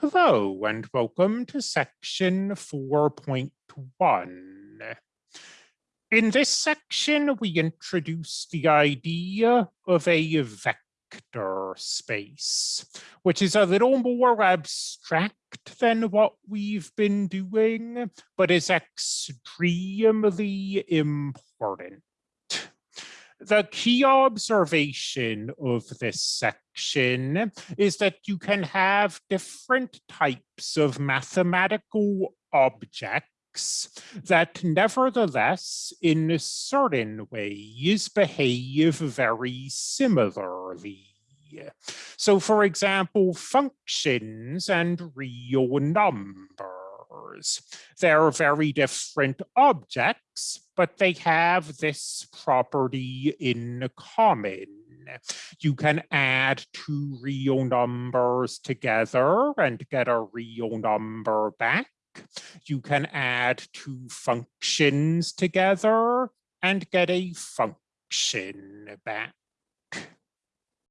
Hello and welcome to section 4.1. In this section, we introduce the idea of a vector space, which is a little more abstract than what we've been doing, but is extremely important. The key observation of this section is that you can have different types of mathematical objects that nevertheless, in certain ways, behave very similarly. So for example, functions and real numbers they're very different objects, but they have this property in common. You can add two real numbers together and get a real number back. You can add two functions together and get a function back.